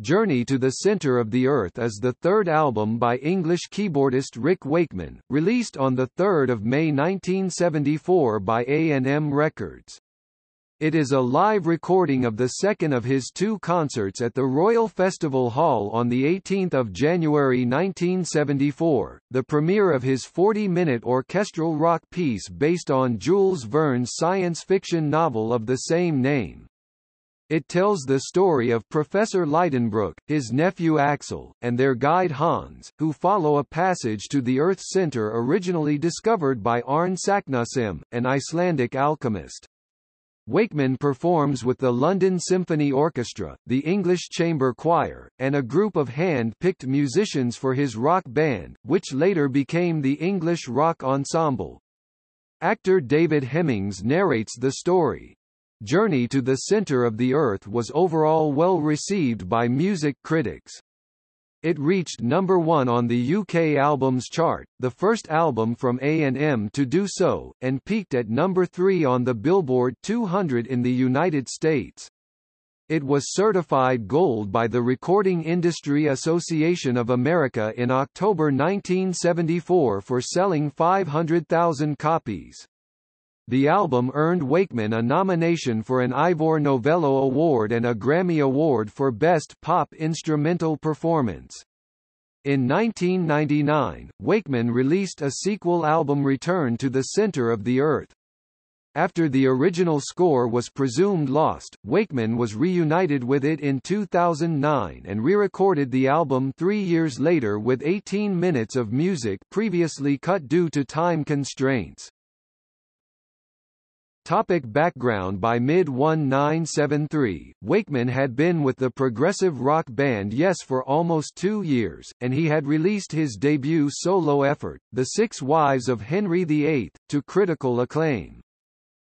Journey to the Center of the Earth is the third album by English keyboardist Rick Wakeman, released on 3 May 1974 by A&M Records. It is a live recording of the second of his two concerts at the Royal Festival Hall on 18 January 1974, the premiere of his 40-minute orchestral rock piece based on Jules Verne's science fiction novel of the same name. It tells the story of Professor Lidenbrock, his nephew Axel, and their guide Hans, who follow a passage to the Earth's center originally discovered by Arne Saknussemm, an Icelandic alchemist. Wakeman performs with the London Symphony Orchestra, the English Chamber Choir, and a group of hand-picked musicians for his rock band, which later became the English Rock Ensemble. Actor David Hemmings narrates the story. Journey to the Center of the Earth was overall well received by music critics. It reached number one on the UK Albums Chart, the first album from A&M to do so, and peaked at number three on the Billboard 200 in the United States. It was certified gold by the Recording Industry Association of America in October 1974 for selling 500,000 copies. The album earned Wakeman a nomination for an Ivor Novello Award and a Grammy Award for Best Pop Instrumental Performance. In 1999, Wakeman released a sequel album Return to the Center of the Earth. After the original score was presumed lost, Wakeman was reunited with it in 2009 and re-recorded the album three years later with 18 minutes of music previously cut due to time constraints. Topic background By mid-1973, Wakeman had been with the progressive rock band Yes for almost two years, and he had released his debut solo effort, The Six Wives of Henry VIII, to critical acclaim.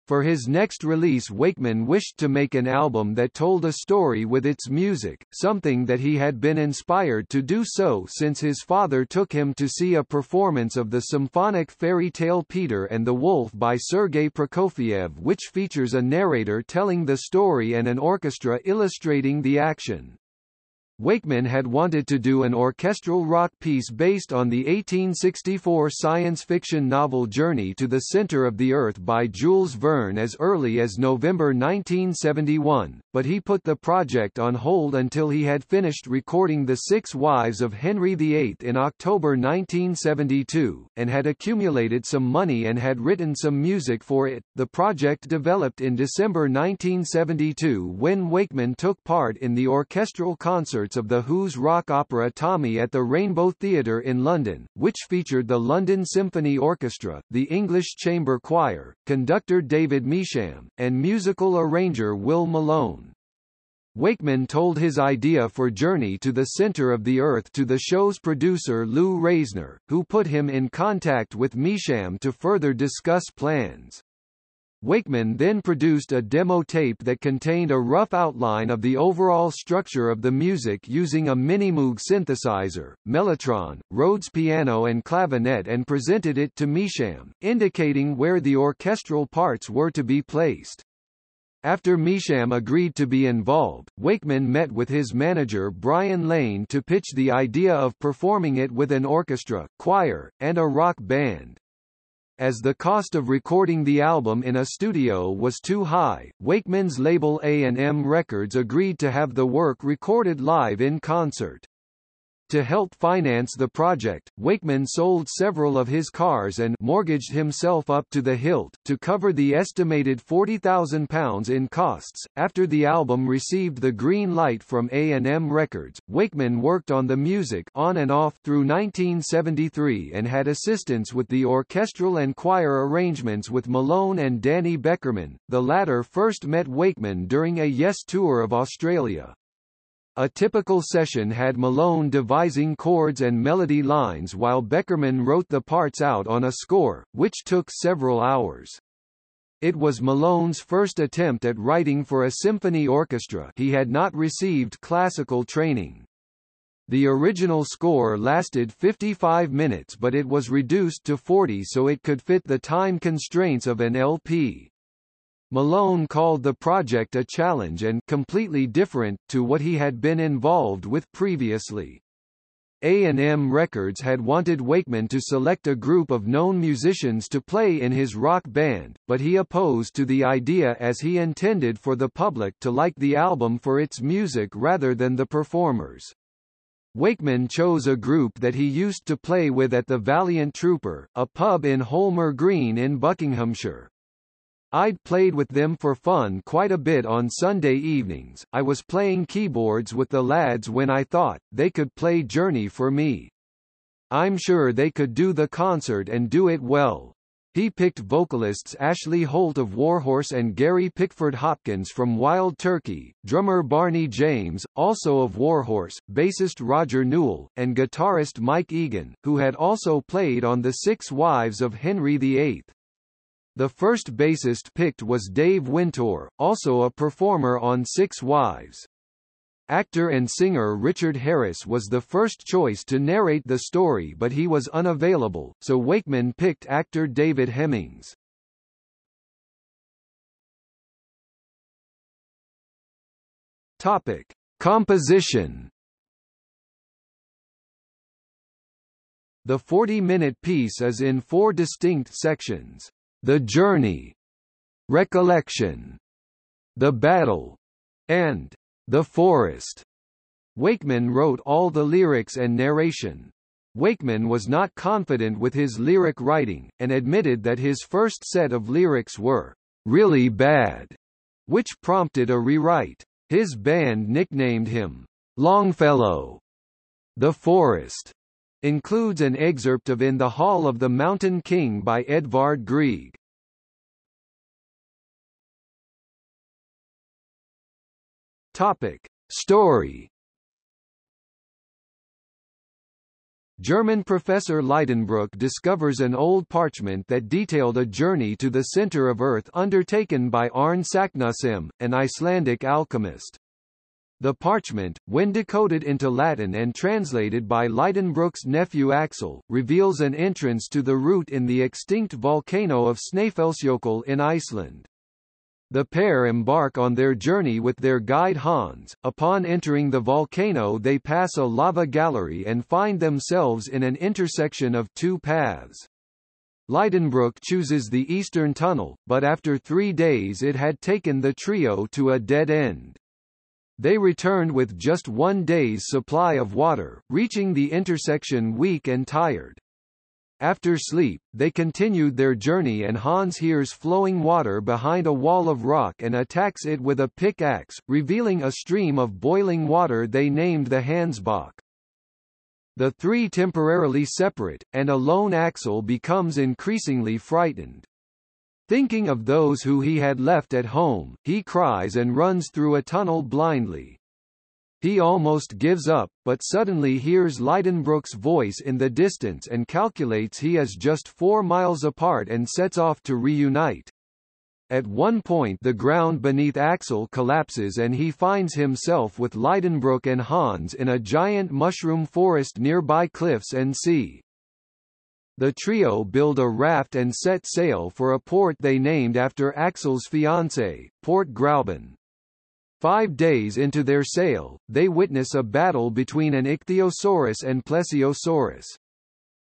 For his next release Wakeman wished to make an album that told a story with its music, something that he had been inspired to do so since his father took him to see a performance of the symphonic fairy tale Peter and the Wolf by Sergei Prokofiev which features a narrator telling the story and an orchestra illustrating the action. Wakeman had wanted to do an orchestral rock piece based on the 1864 science fiction novel Journey to the Center of the Earth by Jules Verne as early as November 1971, but he put the project on hold until he had finished recording The Six Wives of Henry VIII in October 1972, and had accumulated some money and had written some music for it. The project developed in December 1972 when Wakeman took part in the orchestral concerts of The Who's rock opera Tommy at the Rainbow Theatre in London, which featured the London Symphony Orchestra, the English Chamber Choir, conductor David Measham, and musical arranger Will Malone. Wakeman told his idea for Journey to the Center of the Earth to the show's producer Lou Reisner, who put him in contact with Measham to further discuss plans. Wakeman then produced a demo tape that contained a rough outline of the overall structure of the music using a Minimoog synthesizer, Mellotron, Rhodes piano and clavinet and presented it to Measham, indicating where the orchestral parts were to be placed. After Measham agreed to be involved, Wakeman met with his manager Brian Lane to pitch the idea of performing it with an orchestra, choir, and a rock band. As the cost of recording the album in a studio was too high, Wakeman's label A&M Records agreed to have the work recorded live in concert. To help finance the project, Wakeman sold several of his cars and mortgaged himself up to the hilt to cover the estimated £40,000 in costs. After the album received the green light from A&M Records, Wakeman worked on the music on and off through 1973 and had assistance with the orchestral and choir arrangements with Malone and Danny Beckerman. The latter first met Wakeman during a Yes tour of Australia. A typical session had Malone devising chords and melody lines while Beckerman wrote the parts out on a score, which took several hours. It was Malone's first attempt at writing for a symphony orchestra he had not received classical training. The original score lasted 55 minutes but it was reduced to 40 so it could fit the time constraints of an LP. Malone called the project a challenge and completely different to what he had been involved with previously. A&M Records had wanted Wakeman to select a group of known musicians to play in his rock band, but he opposed to the idea as he intended for the public to like the album for its music rather than the performers. Wakeman chose a group that he used to play with at the Valiant Trooper, a pub in Holmer Green in Buckinghamshire. I'd played with them for fun quite a bit on Sunday evenings. I was playing keyboards with the lads when I thought, they could play Journey for me. I'm sure they could do the concert and do it well. He picked vocalists Ashley Holt of Warhorse and Gary Pickford Hopkins from Wild Turkey, drummer Barney James, also of Warhorse, bassist Roger Newell, and guitarist Mike Egan, who had also played on The Six Wives of Henry VIII. The first bassist picked was Dave Wintour, also a performer on Six Wives. Actor and singer Richard Harris was the first choice to narrate the story but he was unavailable, so Wakeman picked actor David Hemmings. Topic. Composition The 40-minute piece is in four distinct sections. The Journey, Recollection, The Battle, and The Forest. Wakeman wrote all the lyrics and narration. Wakeman was not confident with his lyric writing, and admitted that his first set of lyrics were really bad, which prompted a rewrite. His band nicknamed him Longfellow. The Forest includes an excerpt of In the Hall of the Mountain King by Edvard Grieg. Topic. Story German professor Lidenbrock discovers an old parchment that detailed a journey to the center of Earth undertaken by Arn Saknussemm, an Icelandic alchemist. The parchment, when decoded into Latin and translated by Lidenbrock's nephew Axel, reveals an entrance to the route in the extinct volcano of Snæfellsjökull in Iceland. The pair embark on their journey with their guide Hans. Upon entering the volcano they pass a lava gallery and find themselves in an intersection of two paths. Lidenbrock chooses the eastern tunnel, but after three days it had taken the trio to a dead end. They returned with just one day's supply of water, reaching the intersection weak and tired. After sleep, they continued their journey and Hans hears flowing water behind a wall of rock and attacks it with a pickaxe, revealing a stream of boiling water they named the Hansbach. The three temporarily separate, and alone Axel becomes increasingly frightened. Thinking of those who he had left at home, he cries and runs through a tunnel blindly. He almost gives up, but suddenly hears Lidenbrock's voice in the distance and calculates he is just four miles apart and sets off to reunite. At one point the ground beneath Axel collapses and he finds himself with Lidenbrock and Hans in a giant mushroom forest nearby cliffs and sea. The trio build a raft and set sail for a port they named after Axel's fiancée, Port Gräuben. Five days into their sail, they witness a battle between an ichthyosaurus and plesiosaurus.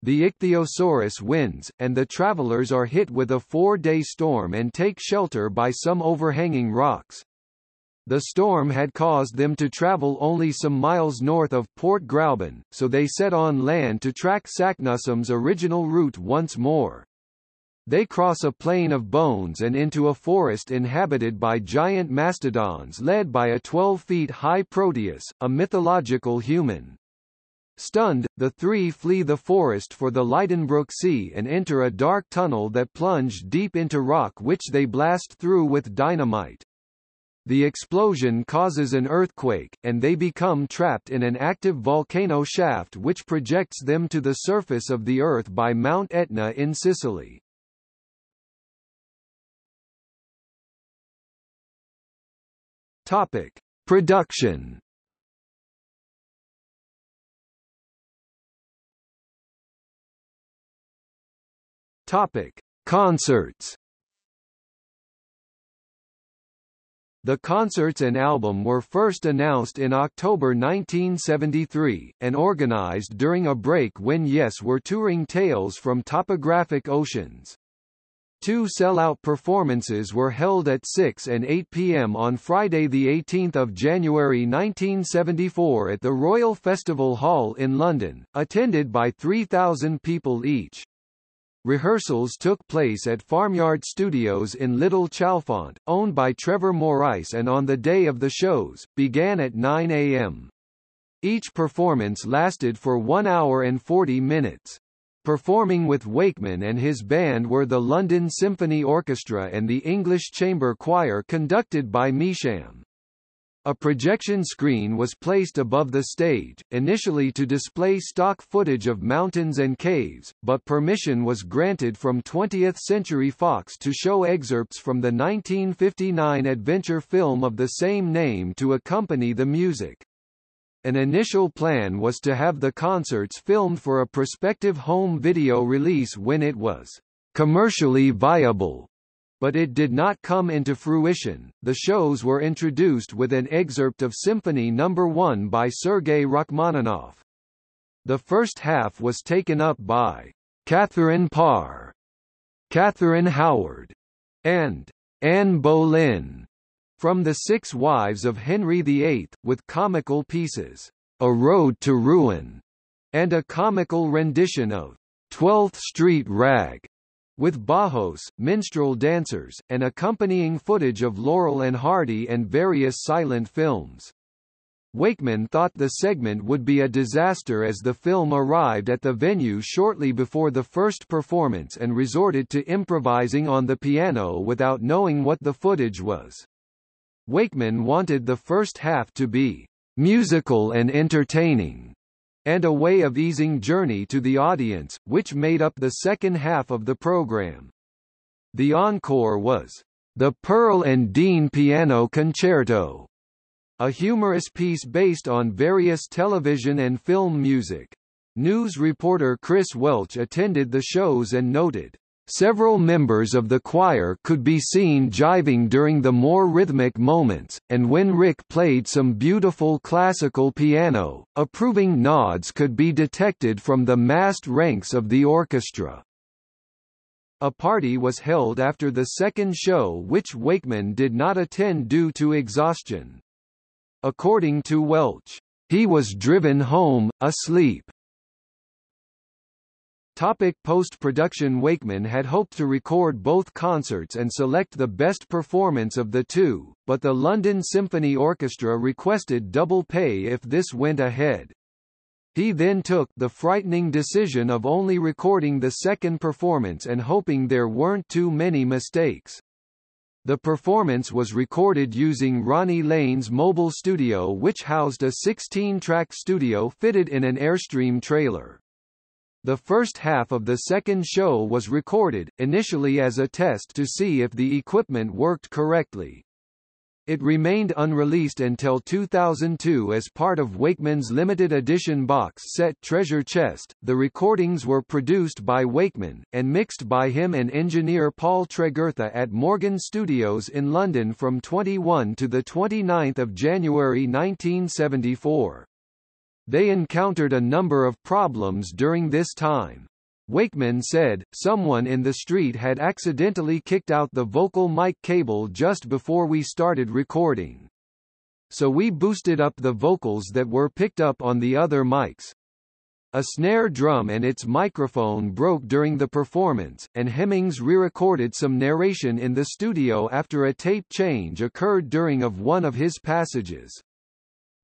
The ichthyosaurus wins, and the travelers are hit with a four-day storm and take shelter by some overhanging rocks. The storm had caused them to travel only some miles north of Port Gräuben, so they set on land to track Saknussemm's original route once more. They cross a plain of bones and into a forest inhabited by giant mastodons led by a 12 feet high Proteus, a mythological human. Stunned, the three flee the forest for the Lidenbrock Sea and enter a dark tunnel that plunge deep into rock which they blast through with dynamite. The explosion causes an earthquake, and they become trapped in an active volcano shaft which projects them to the surface of the Earth by Mount Etna in Sicily. Topic. Production Topic. Concerts The concerts and album were first announced in October 1973, and organized during a break when Yes were touring Tales from Topographic Oceans. Two sell-out performances were held at 6 and 8 p.m. on Friday 18 January 1974 at the Royal Festival Hall in London, attended by 3,000 people each. Rehearsals took place at Farmyard Studios in Little Chalfont, owned by Trevor Morais and on the day of the shows, began at 9 a.m. Each performance lasted for 1 hour and 40 minutes. Performing with Wakeman and his band were the London Symphony Orchestra and the English Chamber Choir conducted by Measham. A projection screen was placed above the stage, initially to display stock footage of mountains and caves, but permission was granted from 20th Century Fox to show excerpts from the 1959 adventure film of the same name to accompany the music. An initial plan was to have the concerts filmed for a prospective home video release when it was commercially viable but it did not come into fruition. The shows were introduced with an excerpt of Symphony No. 1 by Sergei Rachmaninoff. The first half was taken up by Catherine Parr, Catherine Howard, and Anne Boleyn from The Six Wives of Henry VIII, with comical pieces, A Road to Ruin, and a comical rendition of Twelfth Street Rag with bajos, minstrel dancers, and accompanying footage of Laurel and Hardy and various silent films. Wakeman thought the segment would be a disaster as the film arrived at the venue shortly before the first performance and resorted to improvising on the piano without knowing what the footage was. Wakeman wanted the first half to be musical and entertaining, and a way of easing journey to the audience, which made up the second half of the program. The encore was The Pearl and Dean Piano Concerto, a humorous piece based on various television and film music. News reporter Chris Welch attended the shows and noted, Several members of the choir could be seen jiving during the more rhythmic moments, and when Rick played some beautiful classical piano, approving nods could be detected from the massed ranks of the orchestra. A party was held after the second show which Wakeman did not attend due to exhaustion. According to Welch, he was driven home, asleep. Topic Post-production Wakeman had hoped to record both concerts and select the best performance of the two, but the London Symphony Orchestra requested double pay if this went ahead. He then took the frightening decision of only recording the second performance and hoping there weren't too many mistakes. The performance was recorded using Ronnie Lane's mobile studio which housed a 16-track studio fitted in an Airstream trailer. The first half of the second show was recorded, initially as a test to see if the equipment worked correctly. It remained unreleased until 2002 as part of Wakeman's limited edition box set Treasure Chest. The recordings were produced by Wakeman, and mixed by him and engineer Paul Tregurtha at Morgan Studios in London from 21 to 29 January 1974. They encountered a number of problems during this time. Wakeman said, someone in the street had accidentally kicked out the vocal mic cable just before we started recording. So we boosted up the vocals that were picked up on the other mics. A snare drum and its microphone broke during the performance, and Hemmings re-recorded some narration in the studio after a tape change occurred during of one of his passages.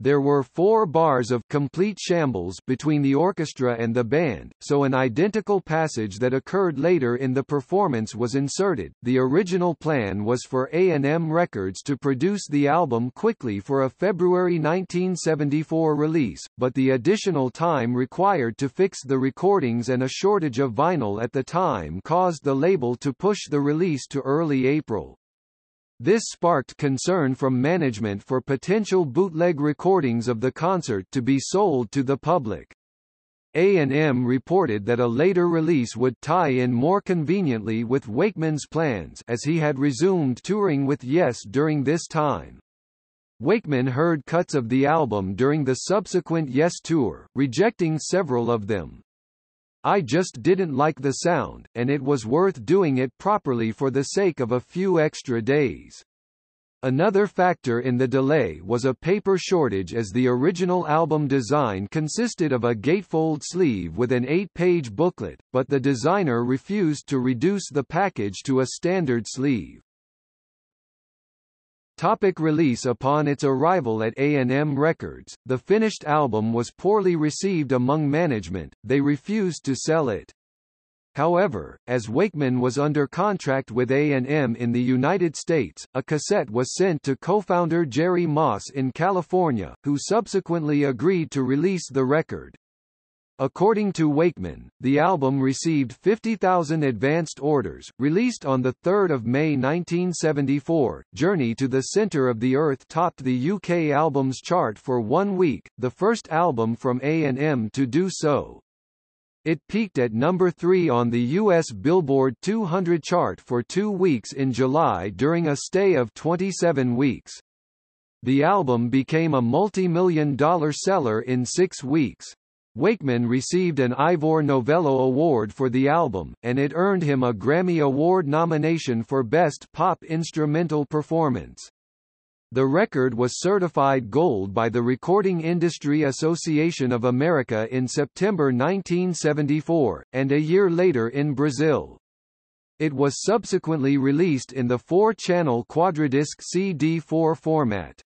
There were four bars of complete shambles between the orchestra and the band, so an identical passage that occurred later in the performance was inserted. The original plan was for A&M Records to produce the album quickly for a February 1974 release, but the additional time required to fix the recordings and a shortage of vinyl at the time caused the label to push the release to early April. This sparked concern from management for potential bootleg recordings of the concert to be sold to the public. A&M reported that a later release would tie in more conveniently with Wakeman's plans as he had resumed touring with Yes during this time. Wakeman heard cuts of the album during the subsequent Yes tour, rejecting several of them. I just didn't like the sound, and it was worth doing it properly for the sake of a few extra days. Another factor in the delay was a paper shortage as the original album design consisted of a gatefold sleeve with an eight-page booklet, but the designer refused to reduce the package to a standard sleeve. Topic release Upon its arrival at A&M Records, the finished album was poorly received among management, they refused to sell it. However, as Wakeman was under contract with A&M in the United States, a cassette was sent to co-founder Jerry Moss in California, who subsequently agreed to release the record. According to Wakeman, the album received 50,000 advanced orders. Released on 3 May 1974, Journey to the Center of the Earth topped the UK albums chart for one week, the first album from A&M to do so. It peaked at number 3 on the U.S. Billboard 200 chart for two weeks in July during a stay of 27 weeks. The album became a multi-million dollar seller in six weeks. Wakeman received an Ivor Novello Award for the album, and it earned him a Grammy Award nomination for Best Pop Instrumental Performance. The record was certified gold by the Recording Industry Association of America in September 1974, and a year later in Brazil. It was subsequently released in the four-channel quadradisc CD4 format.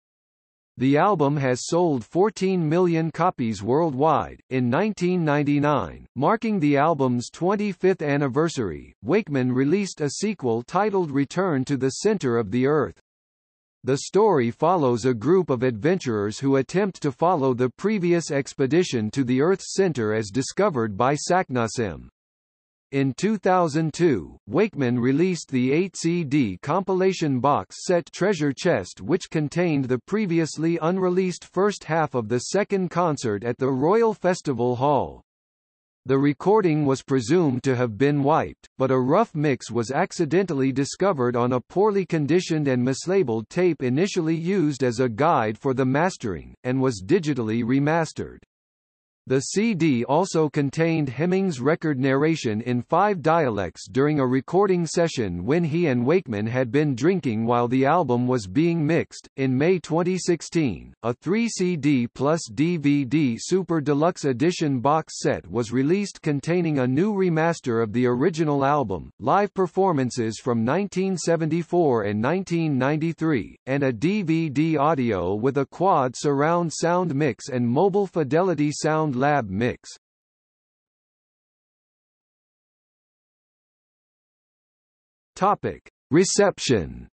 The album has sold 14 million copies worldwide. In 1999, marking the album's 25th anniversary, Wakeman released a sequel titled Return to the Center of the Earth. The story follows a group of adventurers who attempt to follow the previous expedition to the Earth's center as discovered by Saknussemm. In 2002, Wakeman released the 8-CD compilation box set Treasure Chest which contained the previously unreleased first half of the second concert at the Royal Festival Hall. The recording was presumed to have been wiped, but a rough mix was accidentally discovered on a poorly conditioned and mislabeled tape initially used as a guide for the mastering, and was digitally remastered. The CD also contained Hemming's record narration in five dialects during a recording session when he and Wakeman had been drinking while the album was being mixed. In May 2016, a 3 CD plus DVD Super Deluxe Edition box set was released containing a new remaster of the original album, live performances from 1974 and 1993, and a DVD audio with a quad surround sound mix and mobile fidelity sound Lab mix. Topic: Reception.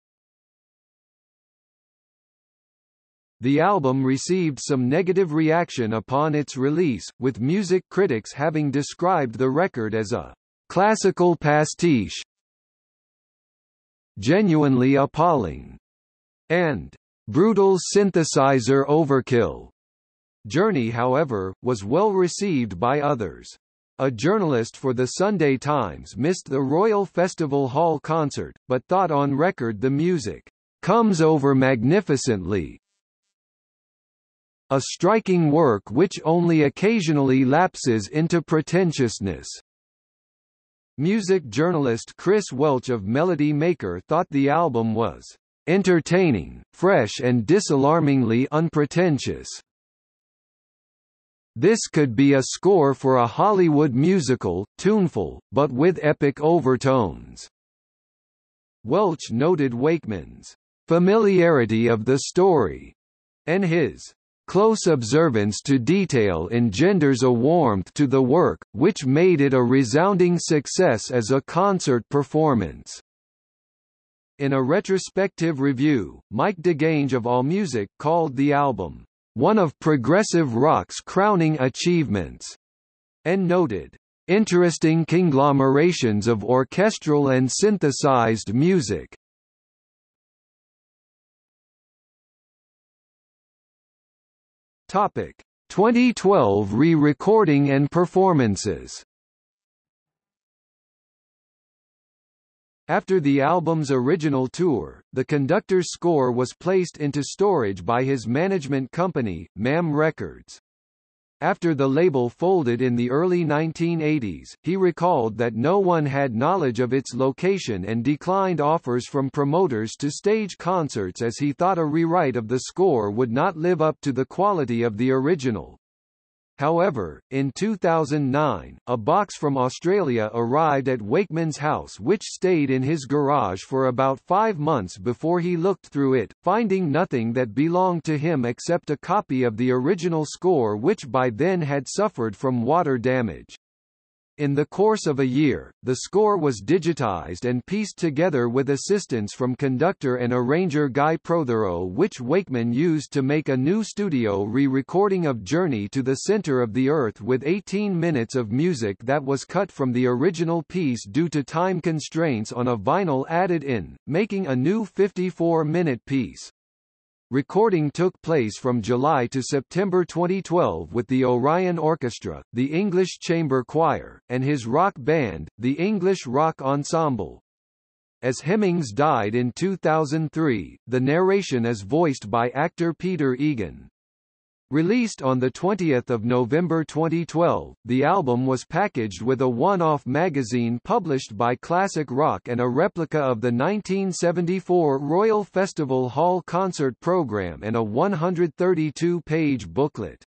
The album received some negative reaction upon its release, with music critics having described the record as a classical pastiche, genuinely appalling, and brutal synthesizer overkill. Journey however, was well received by others. A journalist for the Sunday Times missed the Royal Festival Hall concert, but thought on record the music comes over magnificently. A striking work which only occasionally lapses into pretentiousness. Music journalist Chris Welch of Melody Maker thought the album was entertaining, fresh and disalarmingly unpretentious. This could be a score for a Hollywood musical, tuneful, but with epic overtones. Welch noted Wakeman's familiarity of the story, and his close observance to detail engenders a warmth to the work, which made it a resounding success as a concert performance. In a retrospective review, Mike DeGagne of AllMusic called the album one of progressive rock's crowning achievements, and noted, interesting conglomerations of orchestral and synthesized music. Topic 2012 re-recording and performances After the album's original tour, the conductor's score was placed into storage by his management company, MAM Records. After the label folded in the early 1980s, he recalled that no one had knowledge of its location and declined offers from promoters to stage concerts as he thought a rewrite of the score would not live up to the quality of the original. However, in 2009, a box from Australia arrived at Wakeman's house which stayed in his garage for about five months before he looked through it, finding nothing that belonged to him except a copy of the original score which by then had suffered from water damage. In the course of a year, the score was digitized and pieced together with assistance from conductor and arranger Guy Protheroe which Wakeman used to make a new studio re-recording of Journey to the Center of the Earth with 18 minutes of music that was cut from the original piece due to time constraints on a vinyl added in, making a new 54-minute piece. Recording took place from July to September 2012 with the Orion Orchestra, the English Chamber Choir, and his rock band, the English Rock Ensemble. As Hemmings died in 2003, the narration is voiced by actor Peter Egan. Released on 20 November 2012, the album was packaged with a one-off magazine published by Classic Rock and a replica of the 1974 Royal Festival Hall concert program and a 132-page booklet.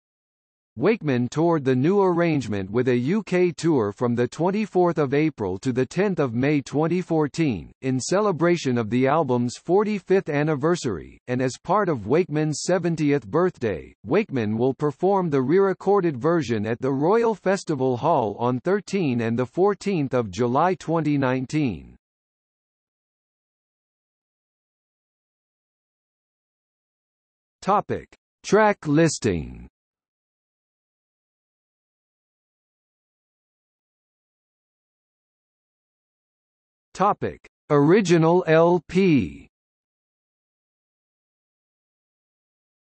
Wakeman toured the new arrangement with a UK tour from 24 April to 10 May 2014, in celebration of the album's 45th anniversary, and as part of Wakeman's 70th birthday, Wakeman will perform the re-recorded version at the Royal Festival Hall on 13 and 14 July 2019. Topic. Track listing Topic: Original LP.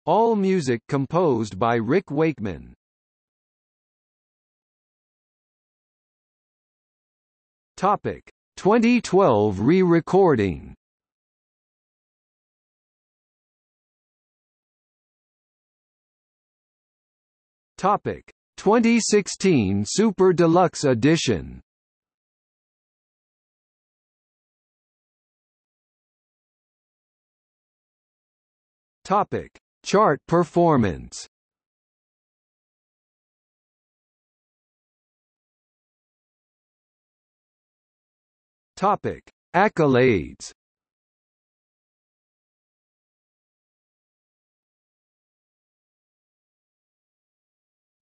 All music composed by Rick Wakeman. Topic: 2012 re-recording. Topic: 2016 Super Deluxe Edition. Topic: Chart performance. Topic: Accolades.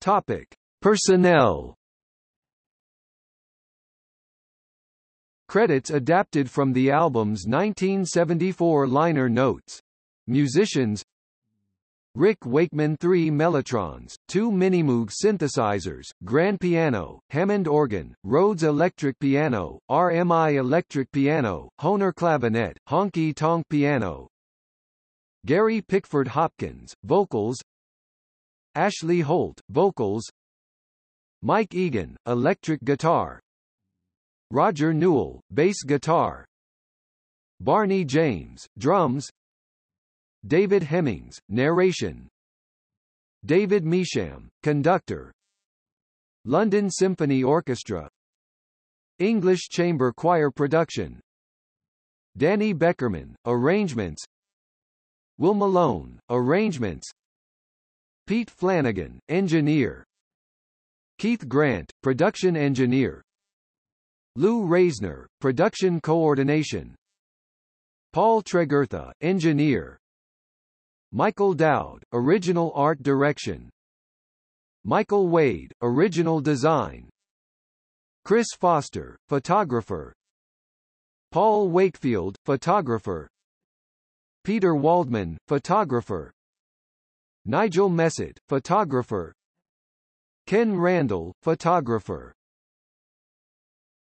Topic: Personnel. Credits adapted from the album's 1974 liner notes. Musicians Rick Wakeman 3 Mellotrons, 2 Minimoog synthesizers, grand piano, Hammond organ, Rhodes electric piano, RMI electric piano, Hohner clavinet, honky tonk piano. Gary Pickford Hopkins, vocals. Ashley Holt, vocals. Mike Egan, electric guitar. Roger Newell, bass guitar. Barney James, drums. David Hemmings, narration. David Measham, conductor. London Symphony Orchestra. English Chamber Choir production. Danny Beckerman, arrangements. Will Malone, arrangements. Pete Flanagan, engineer. Keith Grant, production engineer. Lou Reisner, production coordination. Paul Tregurtha, engineer Michael Doud, original art direction. Michael Wade, original design. Chris Foster, photographer. Paul Wakefield, photographer. Peter Waldman, photographer. Nigel Messett, photographer. Ken Randall, photographer